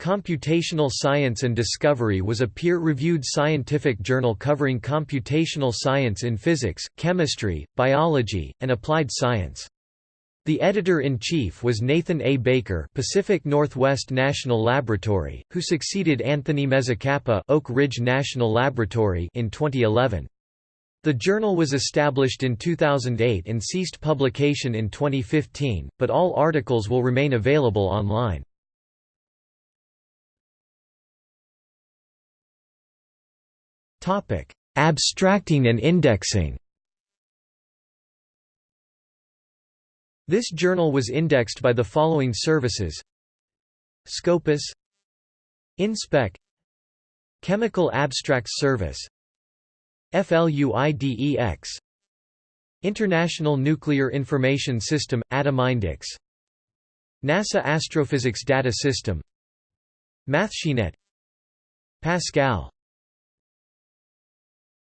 Computational Science and Discovery was a peer-reviewed scientific journal covering computational science in physics, chemistry, biology, and applied science. The editor-in-chief was Nathan A. Baker Pacific Northwest National Laboratory, who succeeded Anthony Mezzacappa Oak Ridge National Laboratory in 2011. The journal was established in 2008 and ceased publication in 2015, but all articles will remain available online. Topic: Abstracting and indexing. This journal was indexed by the following services: Scopus, InSpec, Chemical Abstracts Service, FLUIDEX, International Nuclear Information System Atomindex, NASA Astrophysics Data System, MathSciNet, Pascal